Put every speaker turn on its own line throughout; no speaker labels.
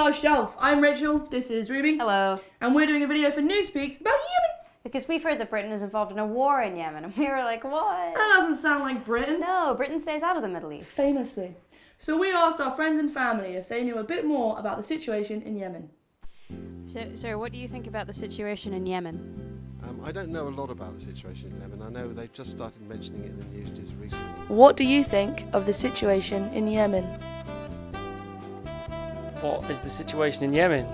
VR Shelf. I'm Rachel, this is Ruby.
Hello.
And we're doing a video for Newspeaks about Yemen.
Because we've heard that Britain is involved in a war in Yemen, and we were like, what?
That doesn't sound like Britain.
No, Britain stays out of the Middle East.
Famously. So we asked our friends and family if they knew a bit more about the situation in Yemen.
So, so what do you think about the situation in Yemen?
Um, I don't know a lot about the situation in Yemen. I know they've just started mentioning it in the news just recently.
What do you think of the situation in Yemen?
What is the situation in Yemen?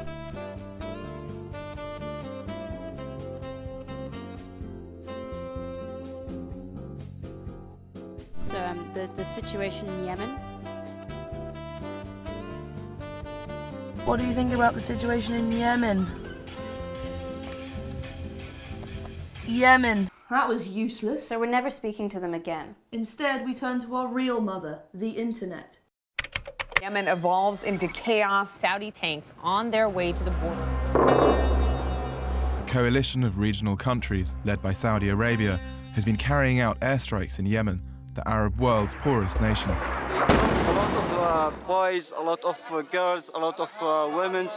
So, um, the, the situation in Yemen?
What do you think about the situation in Yemen? Yemen. That was useless.
So we're never speaking to them again.
Instead, we turn to our real mother, the internet.
Yemen evolves into chaos.
Saudi tanks on their way to the border.
A coalition of regional countries, led by Saudi Arabia, has been carrying out airstrikes in Yemen, the Arab world's poorest nation.
A lot of uh, boys, a lot of uh, girls, a lot of uh, women,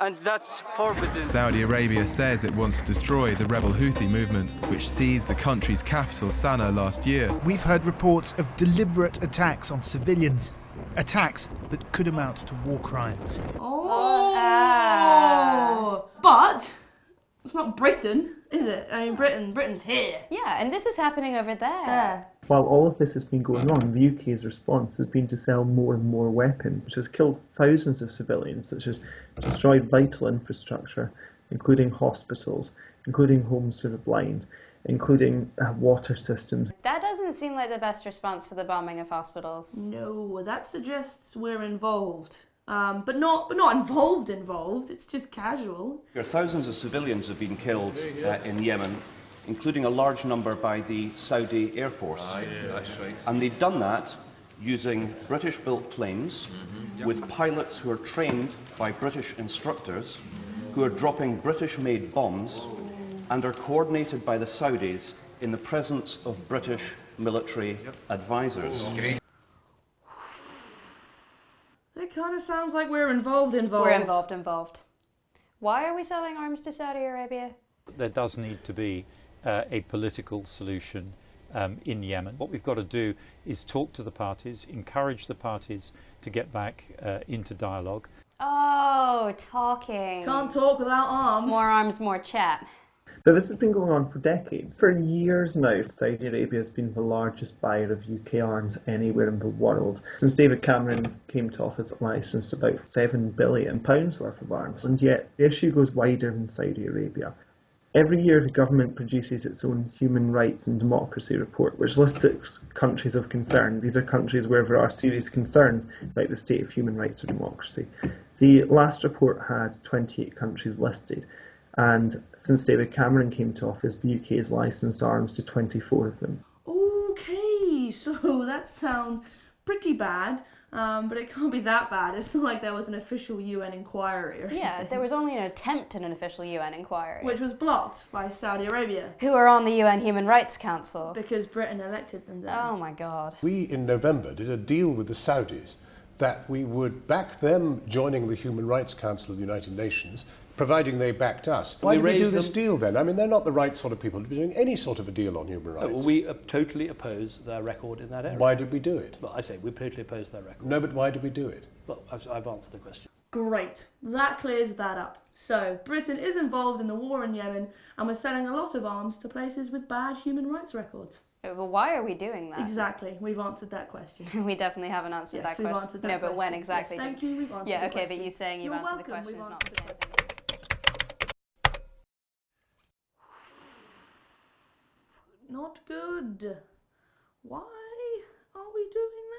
and that's forbidden.
Saudi Arabia says it wants to destroy the rebel Houthi movement, which seized the country's capital, Sana'a, last year.
We've heard reports of deliberate attacks on civilians, attacks that could amount to war crimes.
Oh, ah. but it's not Britain, is it? I mean, Britain, Britain's here.
Yeah, and this is happening over there.
There.
While all of this has been going on, the UK's response has been to sell more and more weapons, which has killed thousands of civilians, which has destroyed vital infrastructure, including hospitals, including homes for the blind, including uh, water systems.
That doesn't seem like the best response to the bombing of hospitals.
No, that suggests we're involved. Um, but not, but not involved. Involved. It's just casual.
There are thousands of civilians have been killed uh, in Yemen, including a large number by the Saudi Air Force.
Aye, that's right.
And they've done that using British-built planes
mm-hmm, yep.
with pilots who are trained by British instructors, who are dropping British-made bombs, and are coordinated by the Saudis in the presence of British military
yep.
advisors.
It kind of sounds like we're involved, involved.
We're involved, involved. Why are we selling arms to Saudi Arabia?
There does need to be uh, a political solution um, in Yemen. What we've got to do is talk to the parties, encourage the parties to get back uh, into dialogue.
Oh, talking.
Can't talk without arms.
More arms, more chat.
But this has been going on for decades. For years now, Saudi Arabia has been the largest buyer of UK arms anywhere in the world. Since David Cameron came to office, it licensed about £7 billion worth of arms. And yet, the issue goes wider than Saudi Arabia. Every year, the government produces its own human rights and democracy report, which lists its countries of concern. These are countries where there are serious concerns about the state of human rights or democracy. The last report had 28 countries listed, and since David Cameron came to office, the UK has licensed arms to 24 of them.
Okay, so that sounds pretty bad. Um, but it can't be that bad. It's not like there was an official UN inquiry.
Or Yeah,
anything.
there was only an attempt at an official UN inquiry.
Which was blocked by Saudi Arabia.
Who are on the UN Human Rights Council.
Because Britain elected them then.
Oh my god.
We, in November, did a deal with the Saudis that we would back them joining the Human Rights Council of the United Nations providing they backed us. Why did we do this deal then? I mean, they're not the right sort of people to be doing any sort of a deal on human rights.
Uh, well, we uh, totally oppose their record in that area.
Why did we do it?
Well, I say we totally oppose their record.
No, but why did we do it?
Well, I've, I've answered the question.
Great. That clears that up. So, Britain is involved in the war in Yemen and we're selling a lot of arms to places with bad human rights records.
Well, why are we doing that?
Exactly. We've answered that question.
we definitely haven't answered
yes,
that question.
We've answered that
no,
question.
but when exactly?
Yes, thank you. We've answered
Yeah, okay,
question.
but you saying you've
You're
answered
welcome.
the question
We've
is not the same thing.
Not good. Why are we doing